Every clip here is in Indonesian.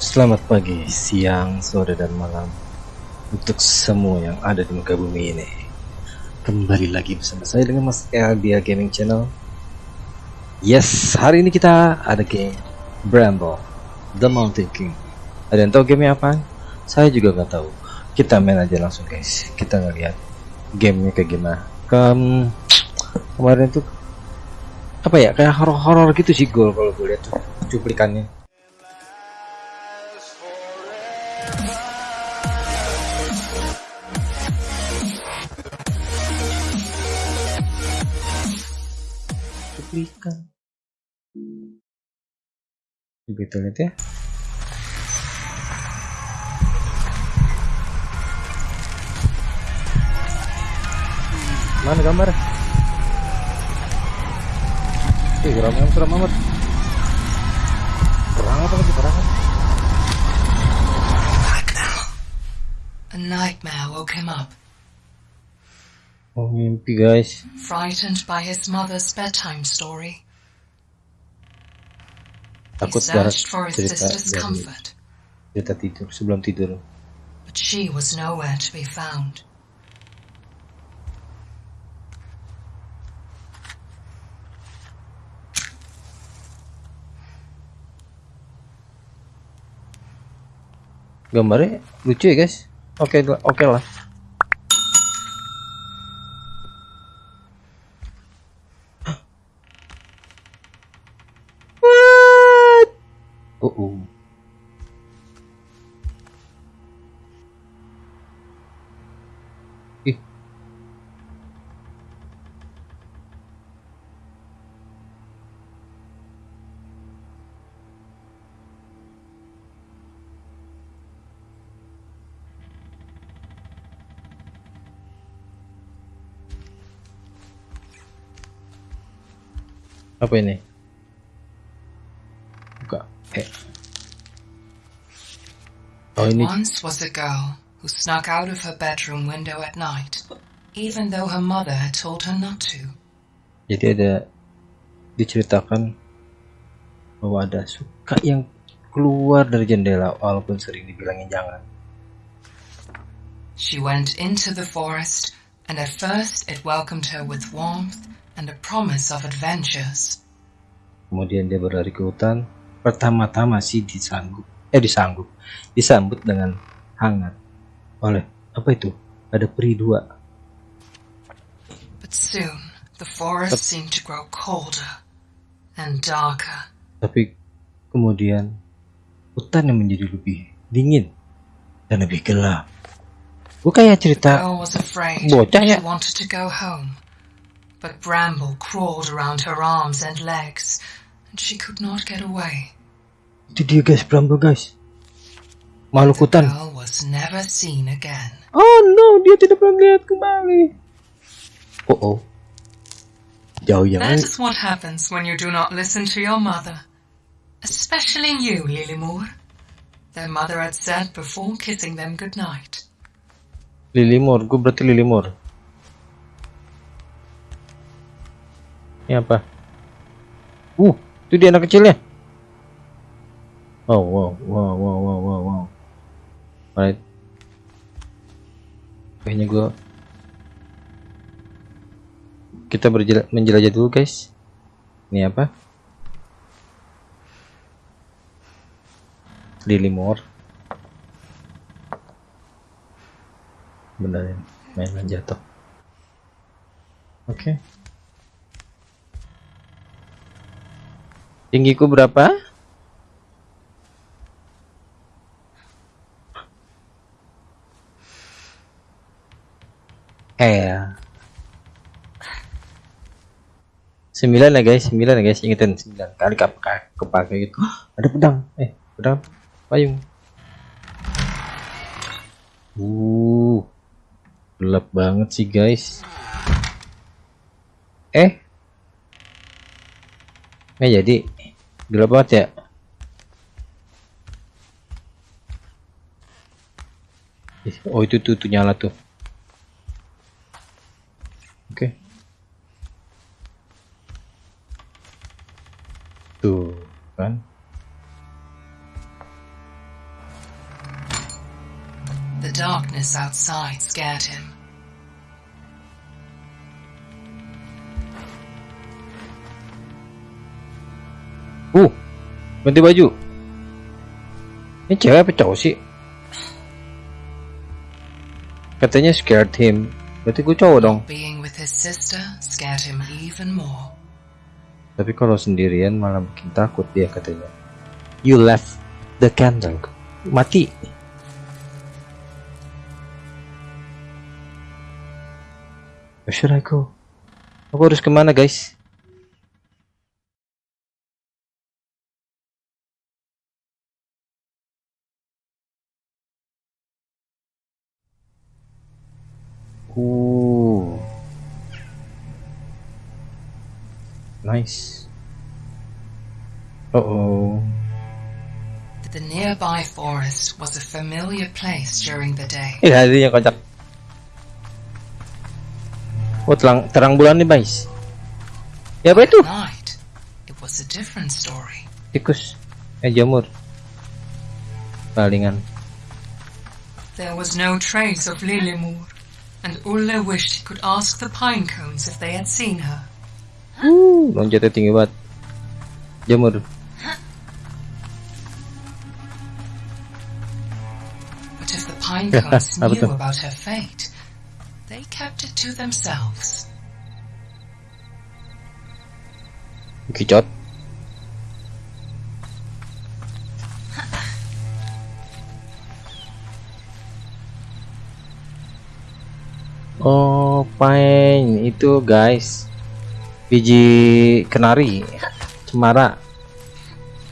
Selamat pagi, siang, sore, dan malam untuk semua yang ada di muka bumi ini. Kembali lagi bersama saya dengan Mas Eldia Gaming Channel. Yes, hari ini kita ada game Bramble, The Mountain King. Ada yang tahu gamenya apa? Saya juga nggak tahu. Kita main aja langsung guys. Kita ngeliat gamenya kayak gimana. Kem kemarin tuh apa ya kayak horor-horor gitu sih gol kalau gue lihat tuh cuplikannya. Cuplikan kita lihat ya. Mana gambar? Eh geram yang seram amat perang apa lagi perang A nightmare woke him up, oh mimpi guys. Frightened by his mother's bedtime story. Takut his cerita dari cerita tidur sebelum tidur. But she was nowhere to be found. gambarnya lucu ya guys. Oke oke lah Apa ini? Buka. Eh. Oh ini once was a girl who snuck out of her bedroom window at night, even though her mother had told her not to. jadi ada diceritakan bahwa ada suka yang keluar dari jendela walaupun sering dibilangin jangan. She went into the forest, and at first it welcomed her with warmth and a promise of adventures. Kemudian dia berlari ke hutan. Pertama-tama sih disanggup, eh disanggup, disambut dengan hangat oleh apa itu? Ada peri dua. But soon the forest seemed to grow colder and darker. Tapi kemudian hutan yang menjadi lebih dingin dan lebih gelap. Gue kayak cerita bocah ya. But bramble crawled around her arms and legs, and she could not get away. Did you guys, Bramble guys. Makhluk The girl was never seen again. Oh no, dia tidak pernah lihat kembali. Oh oh. Jauh yang That is what happens when you do not listen to your mother. Especially you, Lilymore. Their mother had said before kissing them goodnight. Lilimur, gue berarti Lilimur. Ini apa? Uh, itu dia anak kecilnya. Oh, wow, wow, wow, wow, wow, wow. Alright. Kayaknya gue kita menjelajah dulu guys. Ini apa? Lilimur. Benerin mainan jatuh. Oke. Tinggiku berapa? Eh. Sembilan ya guys, sembilan ya guys, ingetin sembilan kali kap kepake gitu. Ada pedang, eh pedang payung. Uh, gelap banget sih guys. Eh, nggak jadi, gelap banget ya oh itu tuh, tuh nyala tuh oke okay. tuh kan The darkness outside scared him. Uh, ganti baju. Ini cewek apa cowok sih? Katanya scared him. Berarti gue cowok dong. Being with his sister scared him even more. Tapi kalau sendirian malah bikin takut dia katanya. You left the candle. Mati. Where should I go? Aku harus ke mana guys? Nice. Uh oh. The nearby forest was a familiar place during the day. Eh, hadirin yang kocak. Oh, terang, terang bulan nih, guys. Ya, apa itu? Night, it was a different story. Tikus. Eh, jamur. Palingan. There was no trace of Lilimur, and Ulla wished he could ask the pine cones if they had seen her. Uh, loncatnya tinggi banget. Jamur. But if the pine cones Apa knew tuh? about her fate, they kept it to themselves. Kicot. Oh, pine itu guys. Biji kenari, cemara.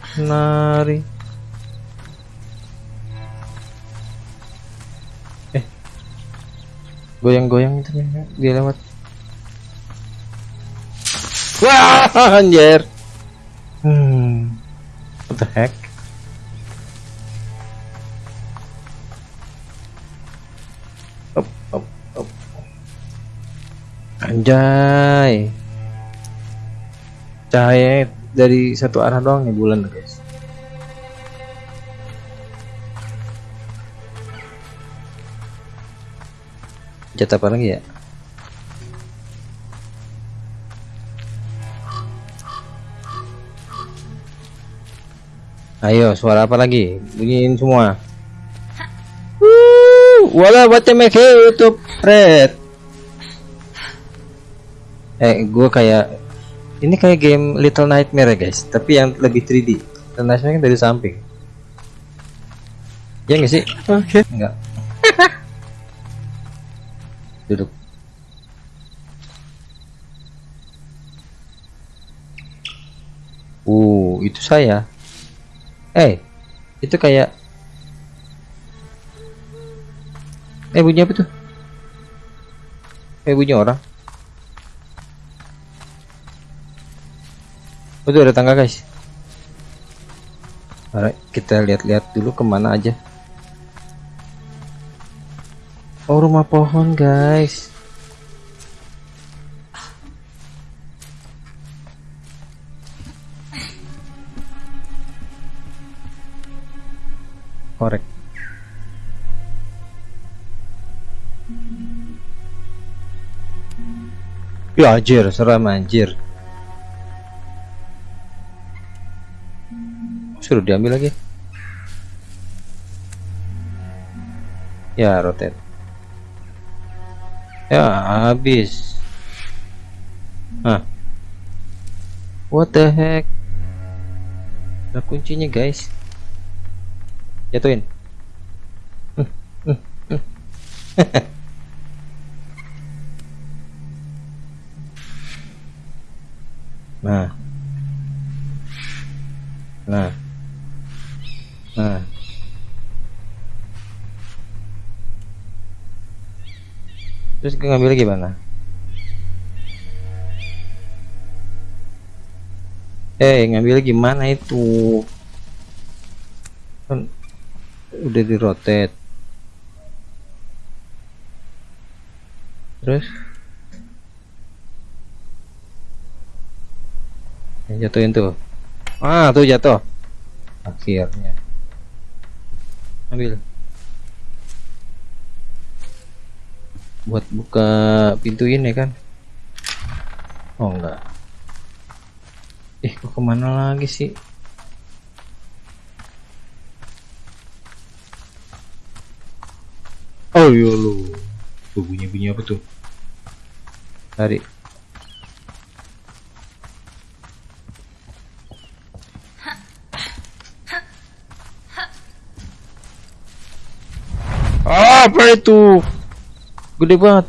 Kenari. Eh. Goyang-goyang itu dia lewat. Wah, anjir. Hmm. What the heck? Up, up, up. Anjay. Cahaya dari satu arah doang nih bulan guys. Jat apa lagi ya? Ayo, suara apa lagi? Bunyiin semua. Wuh, wala make YouTube Red. Eh, gue kayak ini kayak game Little Nightmare ya guys, tapi yang lebih 3D. Little Nightmare kan dari samping. Ya nggak sih? Oke. Enggak. Duduk. Uh, itu saya. Eh, itu kayak Eh, bunyi apa tuh? Eh, bunyi orang. Oh, tuh ada tangga, guys. Alright, kita lihat-lihat dulu ke mana aja. Oh, rumah pohon, guys. Korek. Ya anjir, seram anjir. Suruh diambil lagi. Ya, rotate. Ya, habis. Hah. What the heck? Ada kuncinya, guys. Jatuhin. Nah. Nah. Nah. Terus ngambil gimana? Eh, ngambil gimana itu? Kan udah di rotate. Terus jatuhin tuh. Ah, tuh jatuh. Akhirnya. Ambil. buat buka pintu ini kan? Oh enggak. Eh kok ke mana lagi sih? Oh iya lu. Tuh bunyi bunyi apa tuh? Tarik Ah, apa itu gede banget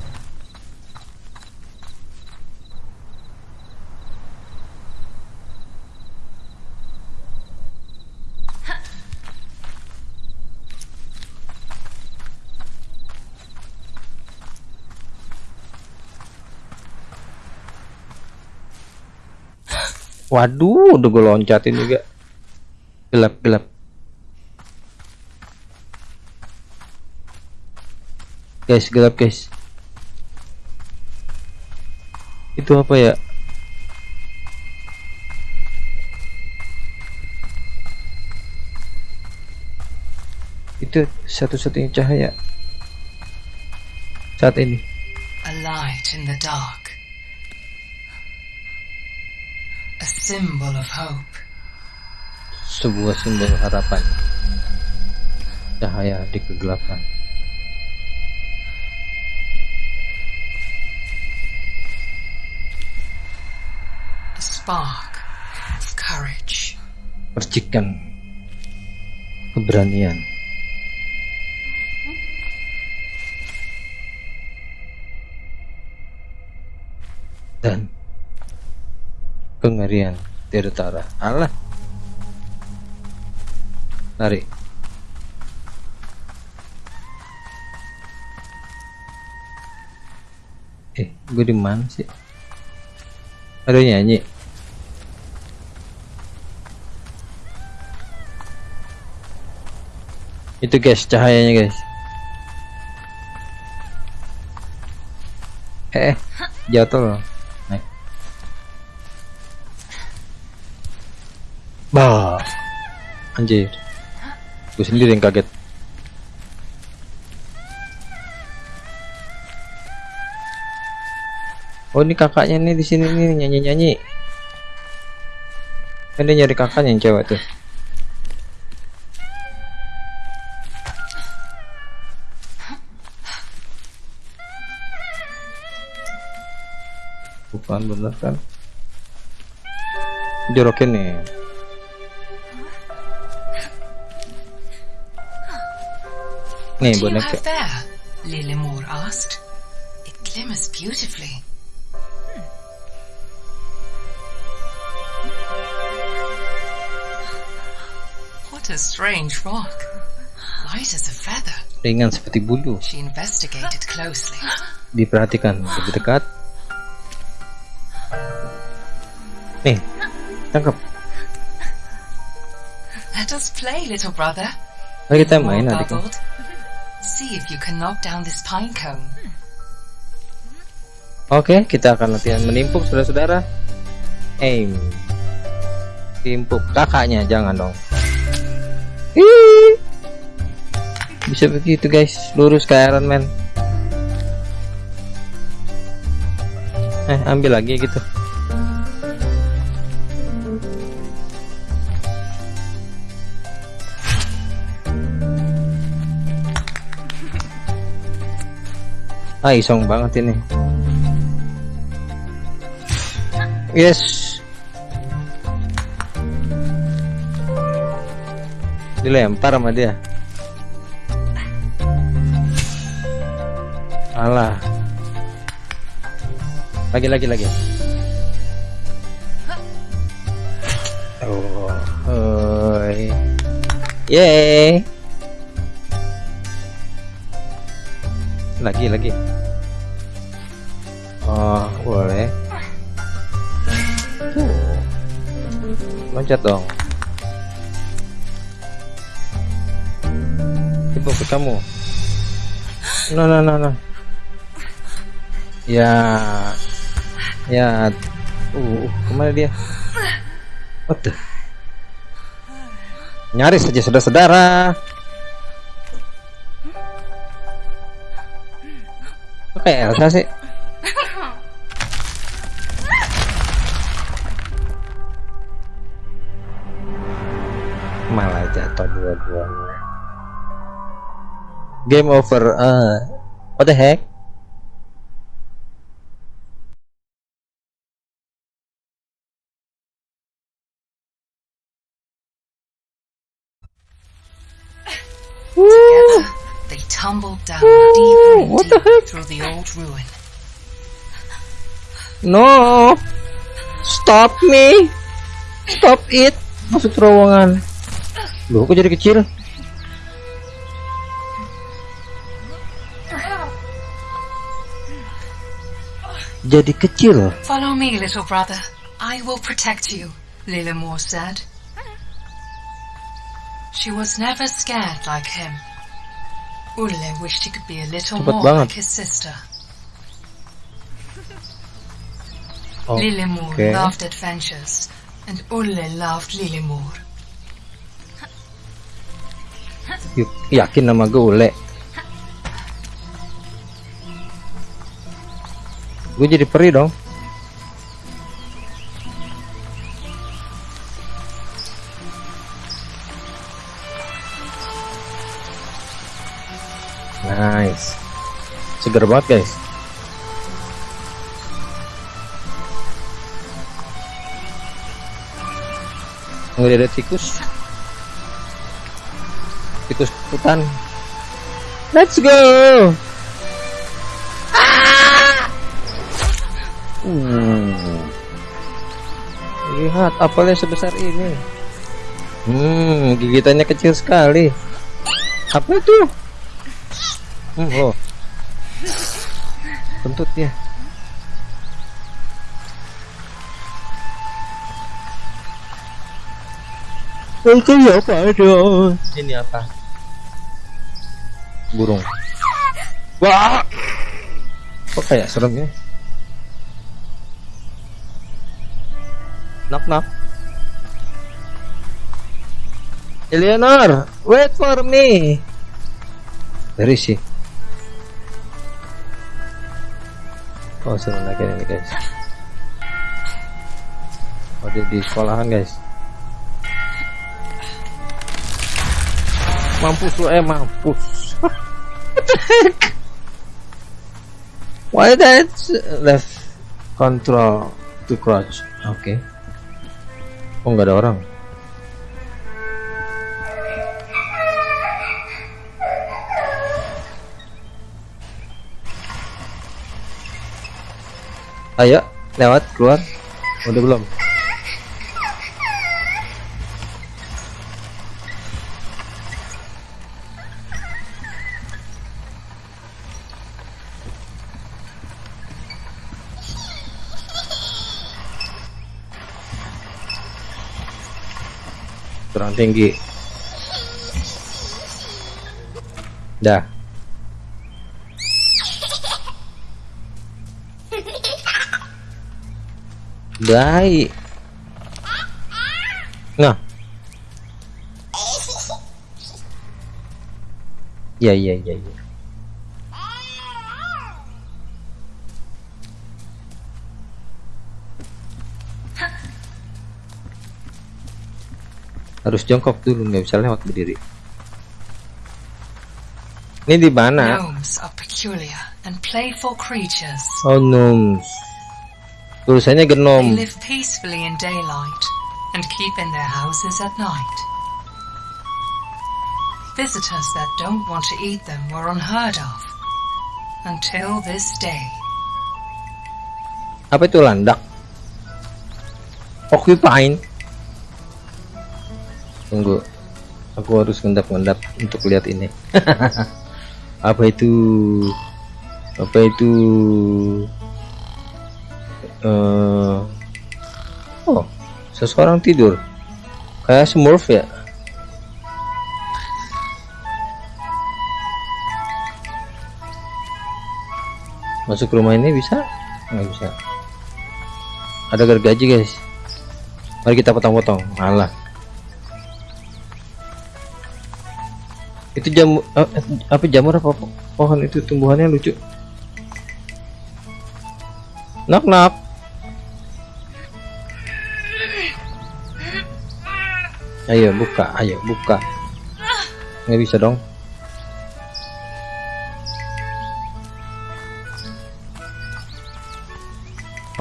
Waduh, udah gue loncatin juga. Gelap, gelap. Guys, gelap guys. Itu apa ya? Itu satu-satunya cahaya saat ini. A light in the dark. A symbol of hope. Sebuah simbol harapan. Cahaya di kegelapan. Spark of courage. Percikan keberanian. Dan kengerian Tirtara. Allah. Tarik. Eh, gue di mana sih? Ada nyanyi. Itu guys, cahayanya guys. Eh, eh, jatuh loh. Naik. Bah. Anjir. Gue sendiri yang kaget. Oh ini kakaknya nih di sini nih nyanyi nyanyi. Dia nyari kakaknya yang cewek tuh. Bukan bener kan? Jorokin nih. Nih boneka. there? Lilimore asked. It glimmers beautifully. What a strange rock. Light as a feather. Ringan seperti bulu. She investigated closely. Diperhatikan lebih dekat. Nih, tangkap. Let us play, little brother. Mari kita main adikku. bubbled. See if you can knock down this pine cone. Oke, kita akan latihan menimpuk saudara-saudara. Aim. Timpuk kakaknya, jangan dong. Ih. Bisa begitu guys, lurus ke Iron Man. Eh, ambil lagi gitu. Ah, isong banget ini. Yes. Dilempar sama dia. Alah. Lagi lagi lagi. Oh, oi. Yeay. Lagi lagi. Oh, boleh. Tuh. Loncat dong. Ibu kamu. No no no no. Ya. Ya. Uh, ke mana dia? What the? Nyaris saja saudara-saudara. Kok kayak Elsa sih? Malah jatuh dua-duanya. Game over uh, what the heck tumbled down deeper and what the heck? through the old ruin. No! Stop me! Stop it! Masuk terowongan. Loh, kok jadi kecil? Jadi kecil. Follow me, little brother. I will protect you, Lilimore said. She was never scared like him. Ulle wished he could be a little Cepet more banget. like his sister. Oh, Lilimore oke. loved adventures, and Ulle loved Lilimore. Y- Yakin nama gue ule. Gue jadi peri dong. Seger banget guys. Nggak ada tikus. Tikus hutan. Let's go. Hmm. Lihat apelnya sebesar ini. Hmm, gigitannya kecil sekali. Apa itu? Hmm, loh. Kentut ya. Itu apa dong? Ini apa? Burung. Wah. Kok kayak serem ya? Knock knock. Eleanor, wait for me. Where is Oh, lagi ini guys. Oh, dia di sekolahan guys. Mampus lu eh mampus. Why that left control to crouch? Oke. Oh nggak ada orang. Ayo, lewat keluar. Udah belum? kurang tinggi dah baik nah ya ya ya ya. Harus jongkok dulu nggak bisa lewat berdiri. Ini di mana? Oh gnomes tulisannya They genom live peacefully in daylight and keep in their houses at night. Visitors that don't want to eat them were unheard of until this day. apa itu landak? Occupying tunggu aku harus ngendap-ngendap untuk lihat ini. Apa itu? Apa itu eh oh seseorang tidur. Kayak smurf ya? Masuk rumah ini bisa? Nggak bisa. Ada gergaji guys. Mari kita potong-potong. Malah itu jamu eh, apa jamur apa po- pohon itu tumbuhannya lucu? Knock knock. Ayo buka, ayo buka. Nggak bisa dong.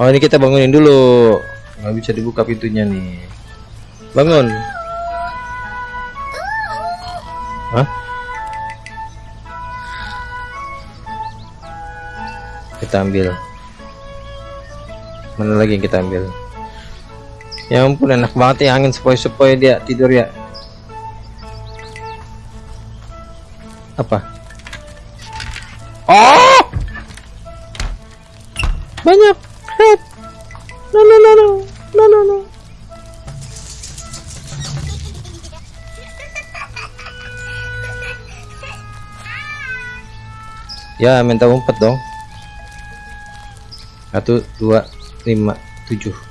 Oh ini kita bangunin dulu. Nggak bisa dibuka pintunya nih. Bangun. Hah? Kita ambil. Mana lagi yang kita ambil? Ya ampun enak banget ya angin sepoi-sepoi dia tidur ya. Apa? Oh! Banyak. Red. No no no no. No no no. Ya minta umpet dong. Satu, dua, lima, tujuh.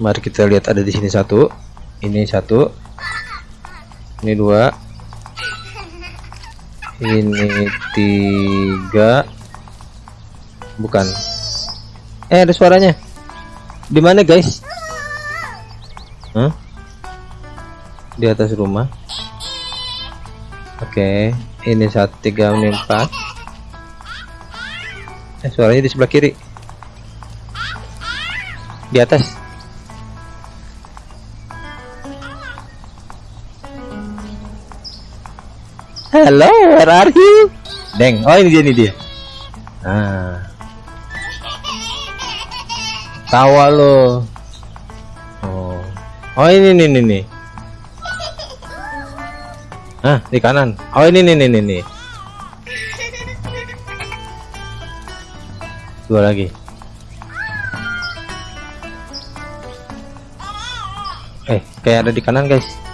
Mari kita lihat ada di sini satu, ini satu, ini dua, ini tiga, bukan. Eh ada suaranya. Di mana guys? Hah? Di atas rumah. Oke, ini satu tiga ini empat. Eh suaranya di sebelah kiri. Di atas. Hello, where are you? Deng, oh ini dia ini dia. Ah. Tawa lo. Oh. Oh ini nih nih nih. Ah, di kanan. Oh ini nih nih nih nih. Dua lagi. Eh, kayak ada di kanan, guys.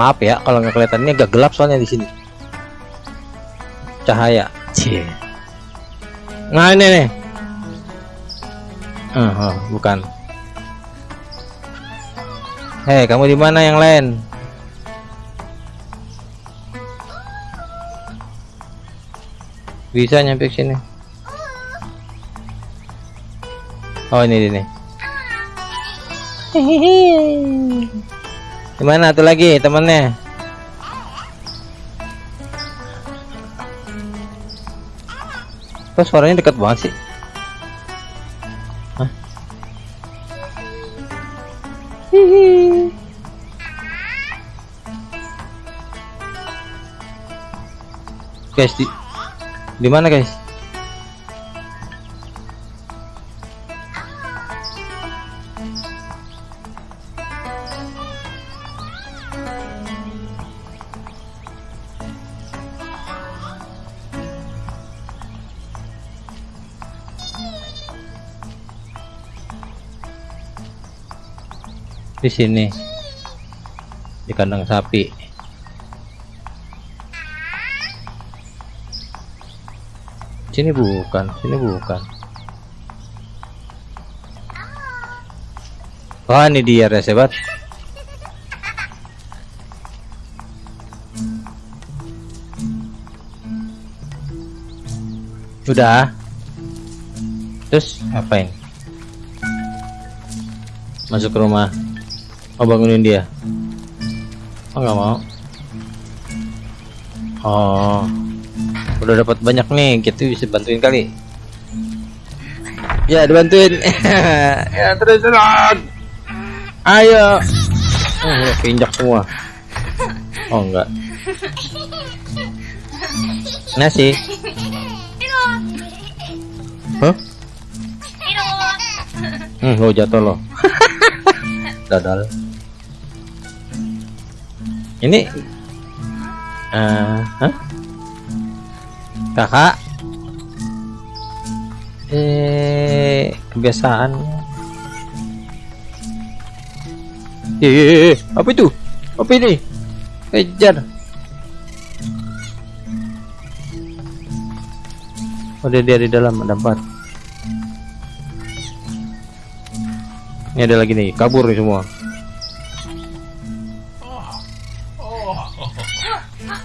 Maaf ya kalau nggak kelihatan ini agak gelap soalnya di sini. Cahaya. Cie. Nah ini nih. Uh, oh, bukan. Hei, kamu di mana yang lain? Bisa nyampe ke sini. Oh ini ini. Gimana tuh lagi temennya? Kok suaranya dekat banget sih? Hah? Hihi. Guys, di di mana guys? Di sini. Di kandang sapi. Sini bukan sini bukan. Wah ini dia resebat udah. Terus ngapain? Masuk ke rumah Oh bangunin dia. Oh nggak mau. Oh, udah dapat banyak nih. Kita bisa bantuin kali. Ya dibantuin. ya terus terus. Ayo. Oh, pinjak semua. Oh enggak. Nasi. Hah? Hmm, lo jatuh lo. Dadal ini? Uh, huh? kakak? Eh kebiasaan. Eh, apa itu? Apa ini? Kejar oh dia, dia di dalam ada empat. Ini ada lagi nih, kabur nih semua.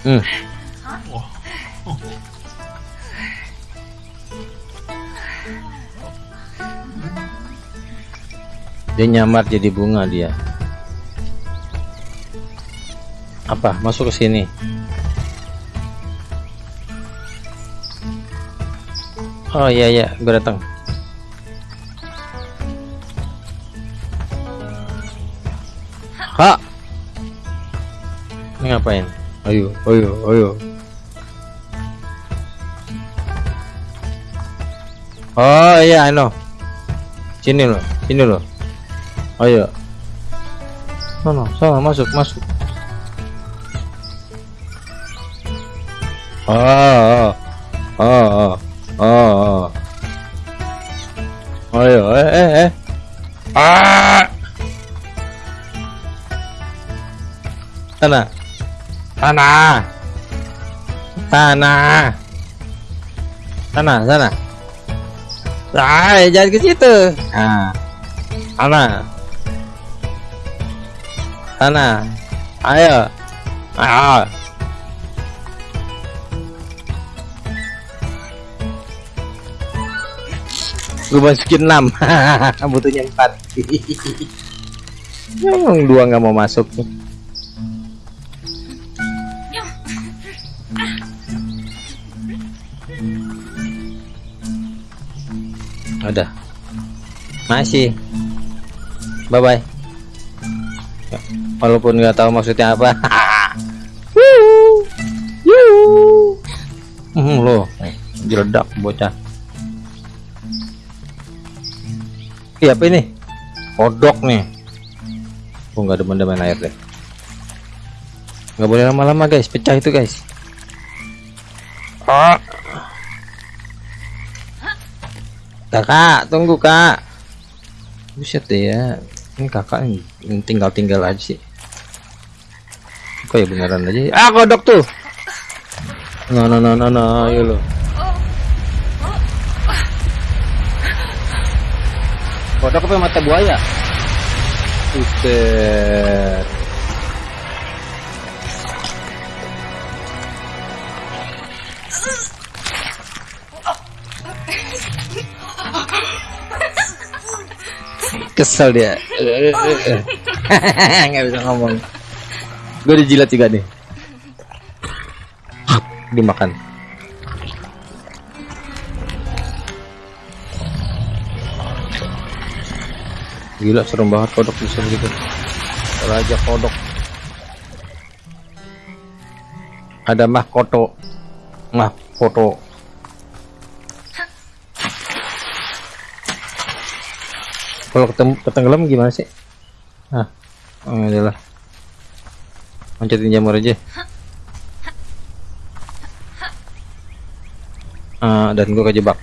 Hmm. Dia nyamar jadi bunga dia. Apa? Masuk ke sini. Oh iya iya, gue datang. Kak. Ini ngapain? Ayo, ayo, ayo. Oh iya, know. Sini loh, sini loh. Ayo. Sana, sana masuk, masuk. Oh, oh, oh, oh, oh. Ayo, eh, eh, eh. Ah! Sana. Sana. Sana. Sana, sana. Ah, jangan ke situ. Ah. Sana. Sana. Ayo. Ah. Gue masukin 6 Butuhnya 4 Emang dua nggak mau masuk nih Udah Masih Bye bye Walaupun nggak tahu maksudnya apa Hmm, loh jeledak bocah Iya ini? Kodok nih. Oh nggak main air deh. Nggak boleh lama-lama guys, pecah itu guys. Oh. Kakak, tunggu kak. Buset deh ya. Ini kakak tinggal-tinggal aja sih. Kok ya beneran aja? Ah kodok tuh. No no no no no, ayo lo. Kodok apa mata buaya? Buset. Kesel dia. Nggak bisa ngomong. Gue dijilat juga nih. Dimakan. Gila serem banget kodok bisa gitu. Raja kodok. Ada mahkoto. Mahkoto. Kalau ketemu ketenggelam gimana sih? Ah, oh, adalah. Loncatin jamur aja. Ah, dan gua kejebak.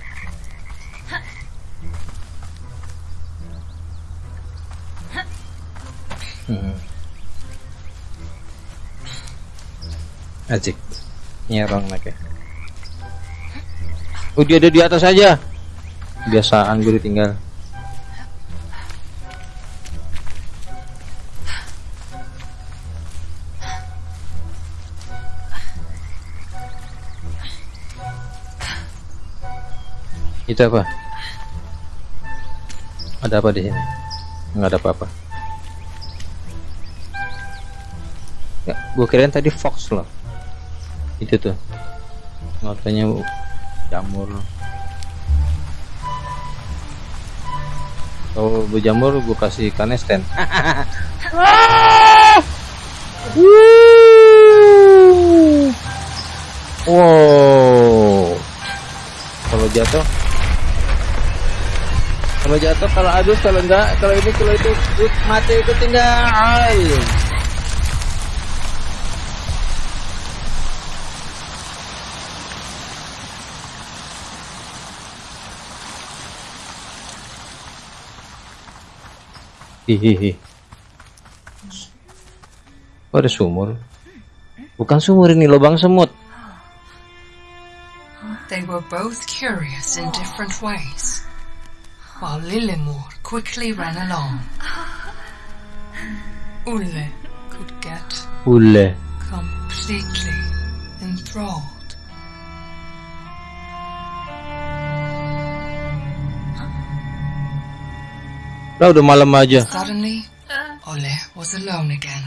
Hmm. Ajik nyerong lagi. Oh dia ada di atas aja. Biasaan gue ditinggal. Itu apa? Ada apa di sini? Nggak ada apa-apa. Ya, gue kirain tadi fox loh. Itu tuh. Matanya jamur. Kalau berjamur gue kasih kanesten. wow. Kalau jatuh kalau jatuh kalau adus kalau enggak kalau ini kalau itu mati itu tinggal Hihihi. Oh, ada sumur. Bukan sumur ini lubang semut. They were both curious in different ways. While Lillimor quickly ran along. Ulle could get Ule. completely enthralled. Lah udah malam aja. Suddenly, Ole was alone again.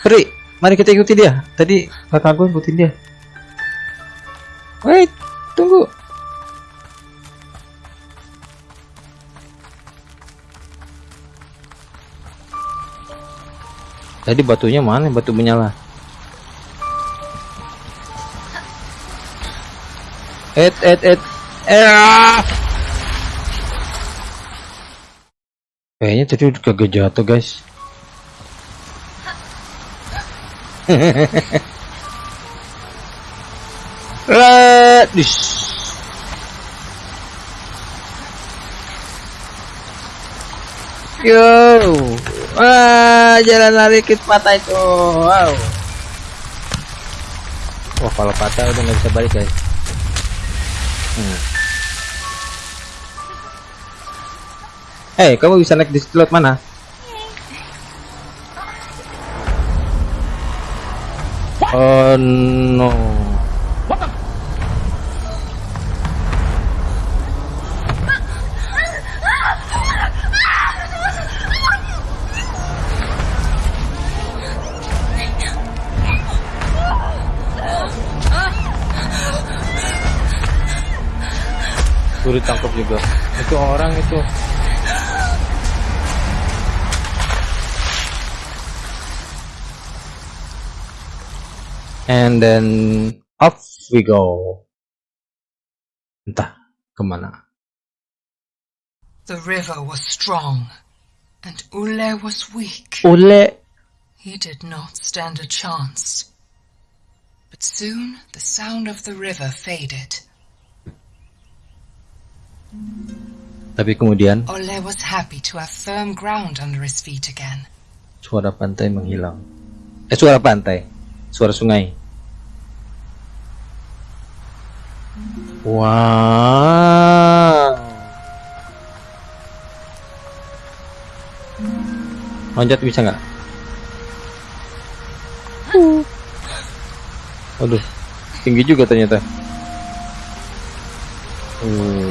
Pri, mari kita ikuti dia. Tadi kakak gue ikutin dia. Wait, Tadi batunya mana? Batu menyala. Et, et, et. Eh. ah! Kayaknya tadi udah kagak jatuh, guys. Dis. Yo, wah jalan lari kit patah itu. Wow. Wah kalau patah udah nggak bisa balik guys. Hmm. Eh, kamu bisa naik di slot mana? Oh no. Juga. Itu orang itu. And then off we go. Entah kemana. The river was strong, and Ulle was weak. Ule. He did not stand a chance. But soon the sound of the river faded. Feet again. suara pantai menghilang. Eh suara pantai, suara sungai. Wow. Loncat bisa nggak? Aduh, tinggi juga ternyata. Hmm.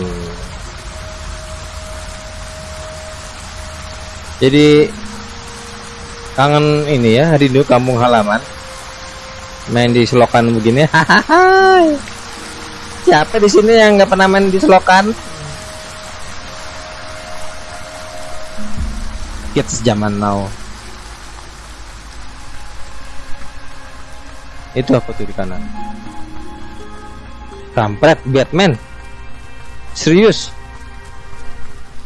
Jadi kangen ini ya rindu kampung halaman. Main di selokan begini. Siapa di sini yang nggak pernah main di selokan? Kids zaman now. Itu apa tuh di kanan kampret Batman. Serius?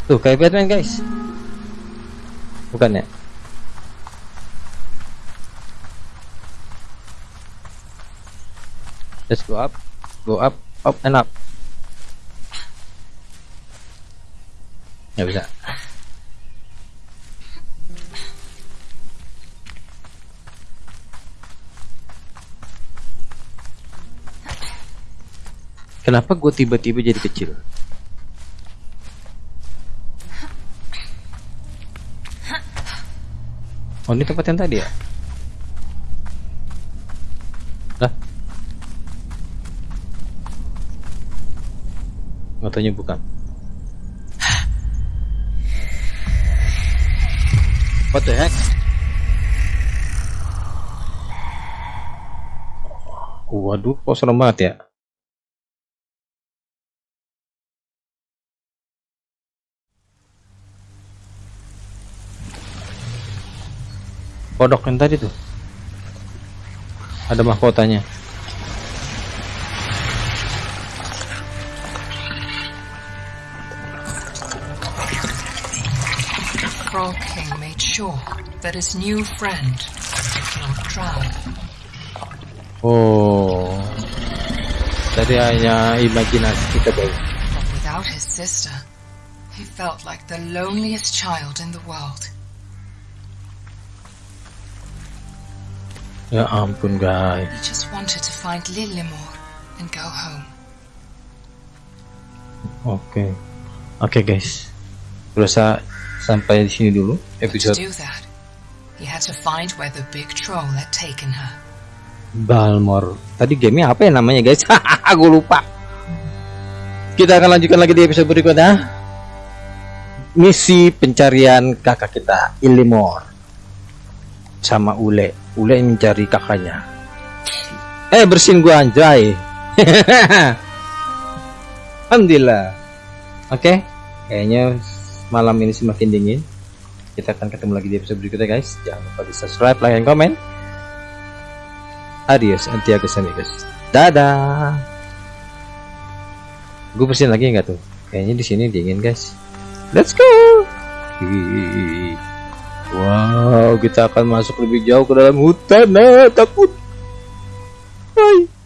Tuh kayak Batman guys bukan ya Let's go up, go up, up and up. Nggak bisa. Kenapa gue tiba-tiba jadi kecil? Oh ini tempat yang tadi ya? Lah? Katanya bukan. What the heck? Waduh, kok serem banget ya? Kodok yang tadi tuh. Ada mahkotanya. Frog King made sure that his new friend did not drown. Oh. Tadi hanya imajinasi kita guys. But without his sister, he felt like the loneliest child in the world. Ya ampun guys. He just wanted to find Lillimore and go home. Oke. Oke guys. Berasa sampai di sini dulu To episode do that, he had to find where the big troll had taken her. Balmor. Tadi gamenya apa ya namanya guys? Aku lupa. Kita akan lanjutkan lagi di episode berikutnya. Misi pencarian kakak kita Ilimor sama Ule. Ule mencari kakaknya. Eh bersihin gua anjay. Alhamdulillah. Oke, kayaknya malam ini semakin dingin. Kita akan ketemu lagi di episode berikutnya guys. Jangan lupa di subscribe, like, dan komen. Adios, antiagos amigos. Dadah. Gue bersihin lagi nggak tuh? Kayaknya di sini dingin guys. Let's go. Wow, kita akan masuk lebih jauh ke dalam hutan. Nah, takut. Hai.